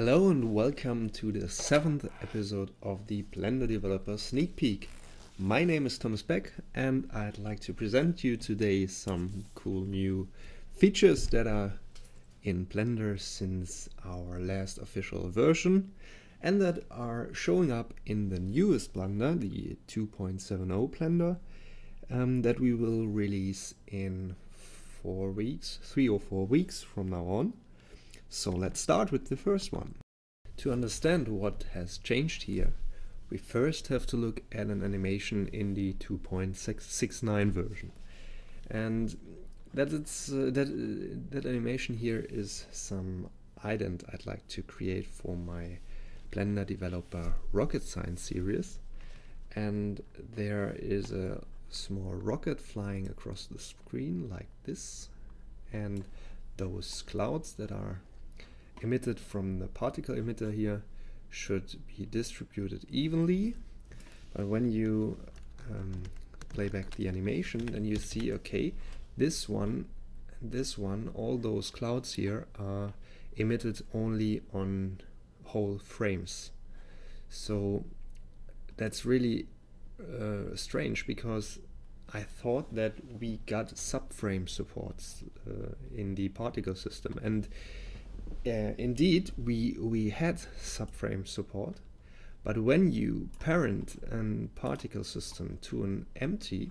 Hello and welcome to the seventh episode of the Blender Developer Sneak Peek. My name is Thomas Beck and I'd like to present you today some cool new features that are in Blender since our last official version and that are showing up in the newest Blender, the 2.70 Blender, um, that we will release in four weeks, three or four weeks from now on. So let's start with the first one. To understand what has changed here, we first have to look at an animation in the 2.669 version. And that, it's, uh, that, uh, that animation here is some ident I'd like to create for my Blender developer rocket science series. And there is a small rocket flying across the screen like this. And those clouds that are emitted from the particle emitter here should be distributed evenly. But when you um, play back the animation, then you see, okay, this one and this one, all those clouds here are emitted only on whole frames. So that's really uh, strange because I thought that we got subframe supports uh, in the particle system and uh, indeed we we had subframe support but when you parent a particle system to an empty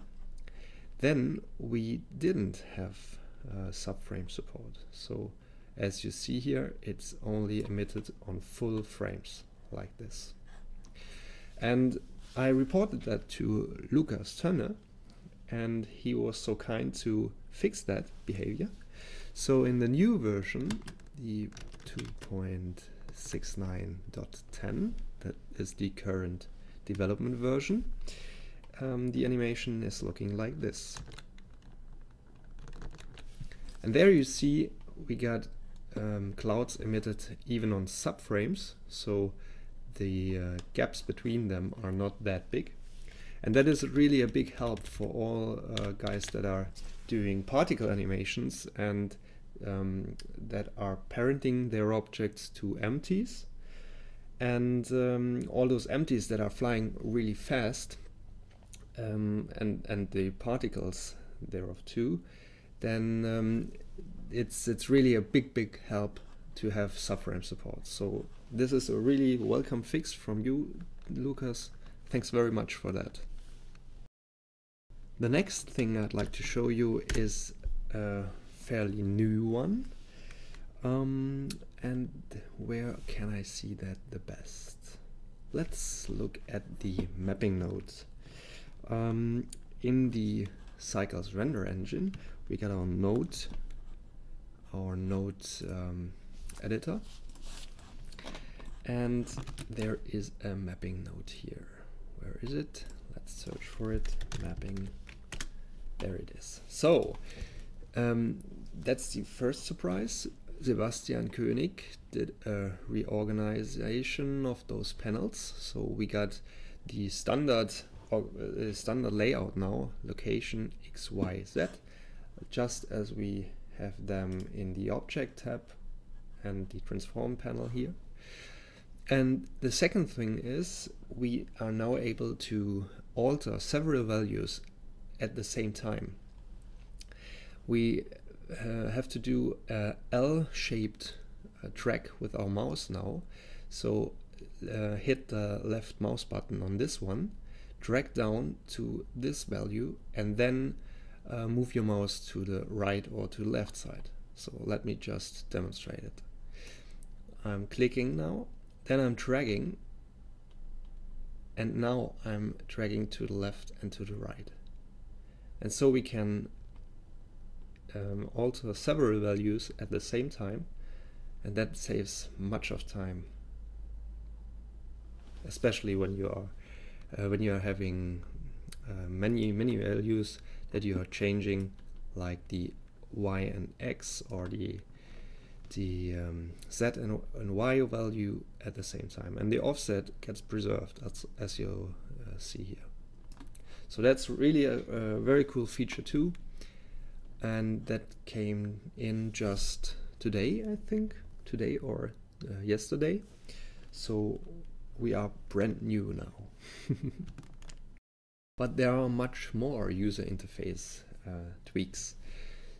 then we didn't have uh, subframe support. So as you see here it's only emitted on full frames like this. And I reported that to Lukas Tönne, and he was so kind to fix that behavior. So in the new version the 2.69.10 that is the current development version. Um, the animation is looking like this. And there you see we got um, clouds emitted even on subframes so the uh, gaps between them are not that big. And that is really a big help for all uh, guys that are doing particle animations and um, that are parenting their objects to empties. And um, all those empties that are flying really fast um, and and the particles thereof too then um, it's it's really a big big help to have subframe support. So this is a really welcome fix from you Lukas. thanks very much for that. The next thing I'd like to show you is uh, fairly new one. Um, and where can I see that the best? Let's look at the mapping nodes. Um, in the Cycles render engine, we got our node, our node um, editor, and there is a mapping node here. Where is it? Let's search for it. Mapping. There it is. So um, that's the first surprise. Sebastian König did a reorganization of those panels. So we got the standard uh, standard layout now, location X, Y, Z, just as we have them in the object tab and the transform panel here. And the second thing is we are now able to alter several values at the same time. We uh, have to do a L-shaped uh, track with our mouse now. So uh, hit the left mouse button on this one, drag down to this value, and then uh, move your mouse to the right or to the left side. So let me just demonstrate it. I'm clicking now, then I'm dragging, and now I'm dragging to the left and to the right. And so we can um, alter several values at the same time and that saves much of time especially when you are uh, when you are having uh, many many values that you are changing like the y and x or the the um, z and, and, y value at the same time and the offset gets preserved as, as you uh, see here. So that's really a, a very cool feature too and that came in just today I think today or uh, yesterday. So we are brand new now. but there are much more user interface uh, tweaks.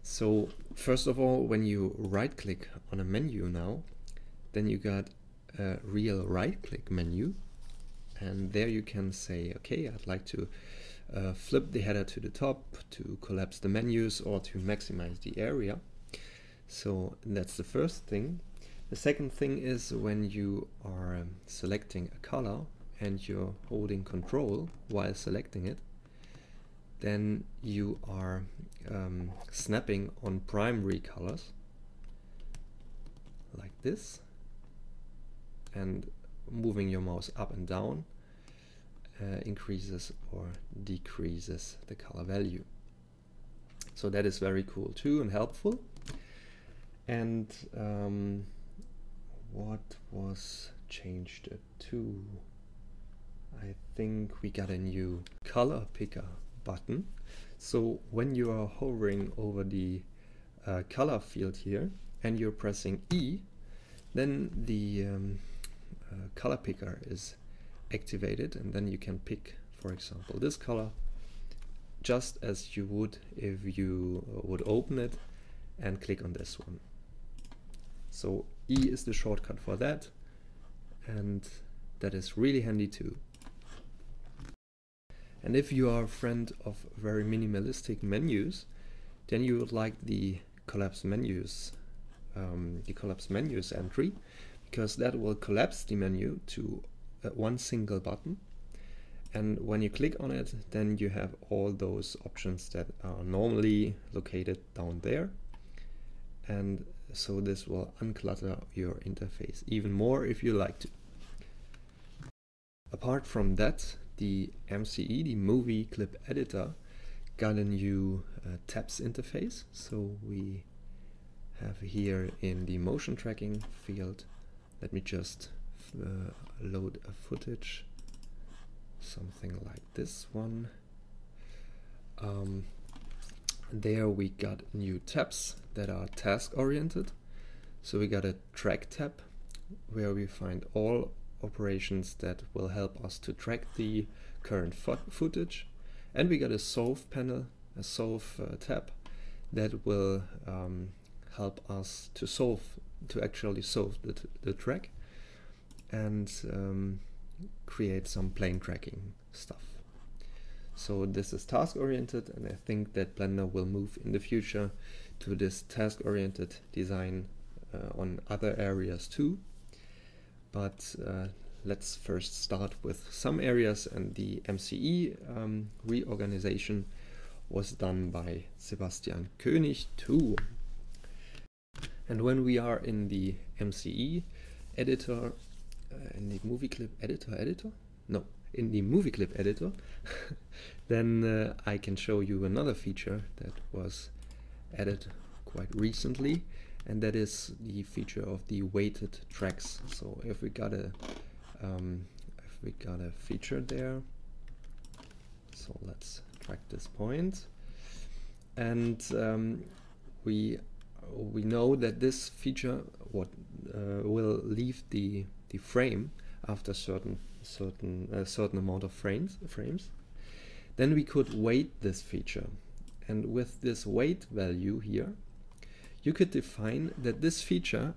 So first of all, when you right click on a menu now, then you got a real right click menu and there you can say, okay, I'd like to uh, flip the header to the top to collapse the menus or to maximize the area. So that's the first thing. The second thing is when you are um, selecting a color and you're holding control while selecting it, then you are um, snapping on primary colors like this and moving your mouse up and down uh, increases or decreases the color value. So that is very cool too and helpful. And um, what was changed to? I think we got a new color picker button. So when you are hovering over the uh, color field here and you're pressing E, then the um, uh, color picker is activated and then you can pick for example this color just as you would if you uh, would open it and click on this one. So E is the shortcut for that and that is really handy too. And if you are a friend of very minimalistic menus, then you would like the collapse menus, um, the collapse menus entry, because that will collapse the menu to uh, one single button. And when you click on it, then you have all those options that are normally located down there. And so this will unclutter your interface even more if you like to. Apart from that, the MCE, the movie clip editor, got a new uh, tabs interface. So we have here in the motion tracking field, let me just uh, load a footage something like this one. Um, there we got new tabs that are task oriented. So we got a track tab where we find all operations that will help us to track the current fo footage. And we got a solve panel a solve uh, tab that will um, help us to solve to actually solve the, the track and um, create some plane tracking stuff. So this is task oriented and I think that Blender will move in the future to this task oriented design uh, on other areas too. But uh, let's first start with some areas and the MCE um, reorganization was done by Sebastian König too. And when we are in the MCE editor in the movie clip editor editor? No in the movie clip editor then uh, I can show you another feature that was added quite recently and that is the feature of the weighted tracks. So if we got a um, if we got a feature there so let's track this point. And um, we we know that this feature what uh, will leave the the frame after certain certain a certain amount of frames frames then we could weight this feature. And with this weight value here you could define that this feature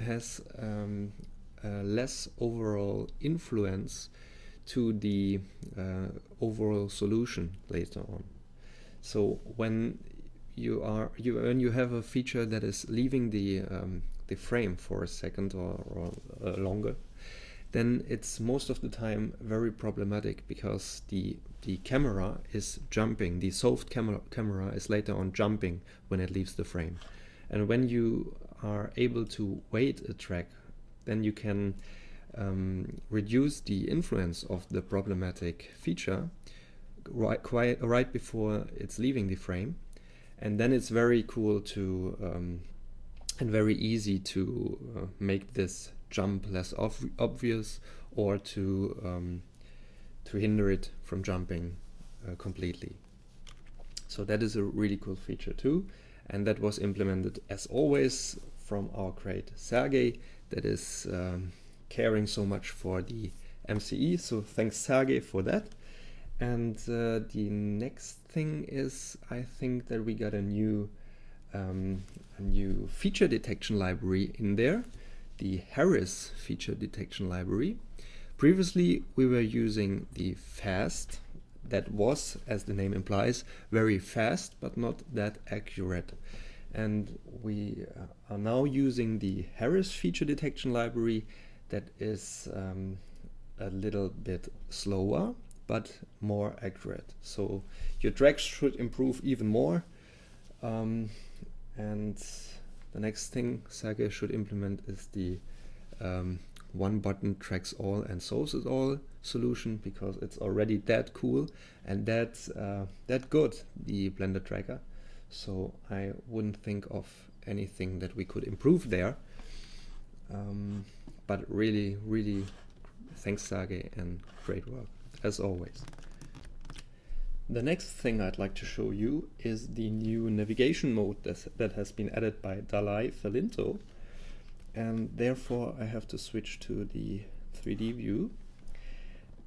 has um, less overall influence to the uh, overall solution later on. So when you are you when you have a feature that is leaving the um, the frame for a second or, or uh, longer, then it's most of the time very problematic because the the camera is jumping. The soft camera camera is later on jumping when it leaves the frame, and when you are able to weight a track, then you can um, reduce the influence of the problematic feature right quite right before it's leaving the frame, and then it's very cool to um, and very easy to uh, make this jump less obvious or to um, to hinder it from jumping uh, completely. So that is a really cool feature too and that was implemented as always from our great Sergey that is um, caring so much for the MCE. So thanks Sergey for that. And uh, the next thing is, I think that we got a new um, a new feature detection library in there, the Harris feature detection library. Previously, we were using the FAST that was, as the name implies, very fast but not that accurate. And we uh, are now using the Harris feature detection library that is um, a little bit slower but more accurate. So your tracks should improve even more. Um, and the next thing Sergey should implement is the um, one button tracks all and solves it all solution because it's already that cool and that uh, that good the blender tracker. So I wouldn't think of anything that we could improve there. Um, but really really thanks Sergey and great work as always the next thing I'd like to show you is the new navigation mode that has been added by Dalai Felinto and therefore I have to switch to the 3D view.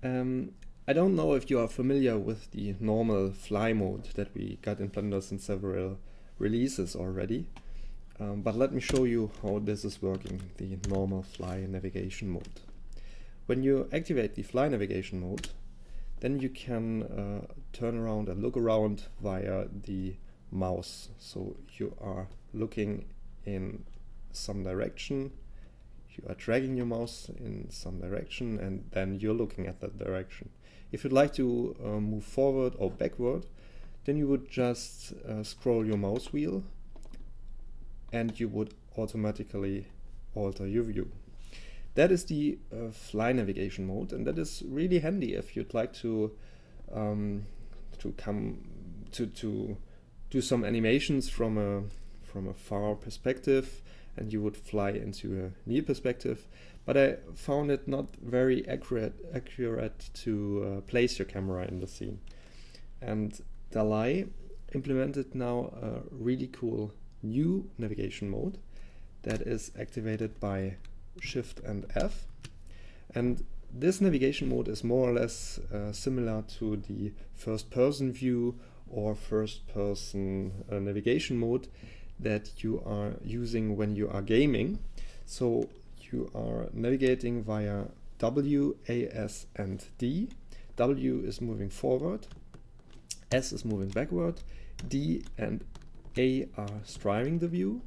Um, I don't know if you are familiar with the normal fly mode that we got in Blender in several releases already, um, but let me show you how this is working, the normal fly navigation mode. When you activate the fly navigation mode, then you can uh, turn around and look around via the mouse. So you are looking in some direction. You are dragging your mouse in some direction and then you're looking at that direction. If you'd like to uh, move forward or backward then you would just uh, scroll your mouse wheel and you would automatically alter your view that is the uh, fly navigation mode and that is really handy if you'd like to um, to come to to do some animations from a from a far perspective and you would fly into a near perspective. But I found it not very accurate, accurate to uh, place your camera in the scene. And Dalai implemented now a really cool new navigation mode that is activated by Shift and F. And this navigation mode is more or less uh, similar to the first person view or first person uh, navigation mode that you are using when you are gaming. So you are navigating via W, A, S, and D. W is moving forward, S is moving backward, D and A are strafing the view,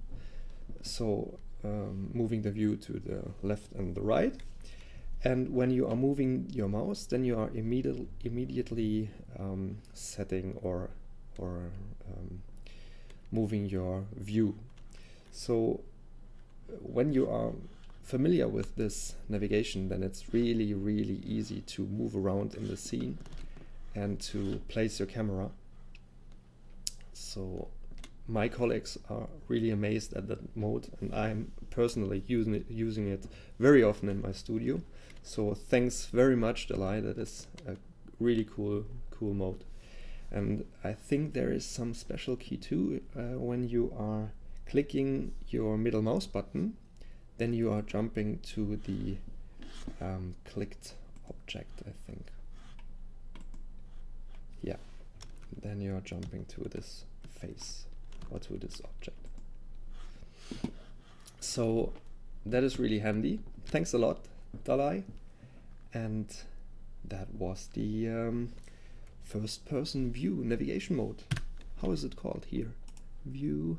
so um, moving the view to the left and the right. And when you are moving your mouse, then you are immediately immediately um, setting or or um, moving your view. So when you are familiar with this navigation, then it's really, really easy to move around in the scene and to place your camera. So my colleagues are really amazed at that mode and I'm personally using it, using it very often in my studio. So thanks very much Dalai, that is a really cool, cool mode. And I think there is some special key too uh, when you are clicking your middle mouse button, then you are jumping to the um, clicked object, I think. Yeah, then you are jumping to this face to this object. So that is really handy. Thanks a lot, Dalai. And that was the um, first person view navigation mode. How is it called here? View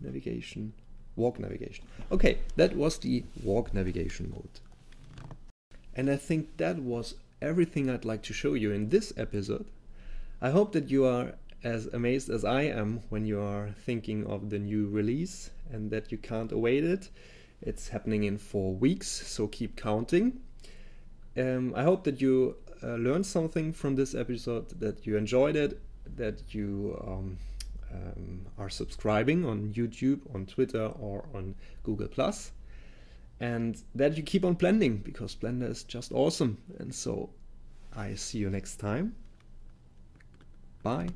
navigation, walk navigation. Okay, that was the walk navigation mode. And I think that was everything I'd like to show you in this episode. I hope that you are as amazed as I am when you are thinking of the new release and that you can't await it. It's happening in four weeks, so keep counting. Um, I hope that you uh, learned something from this episode, that you enjoyed it, that you um, um, are subscribing on YouTube, on Twitter, or on Google Plus, and that you keep on blending because Blender is just awesome. And so I see you next time. Bye.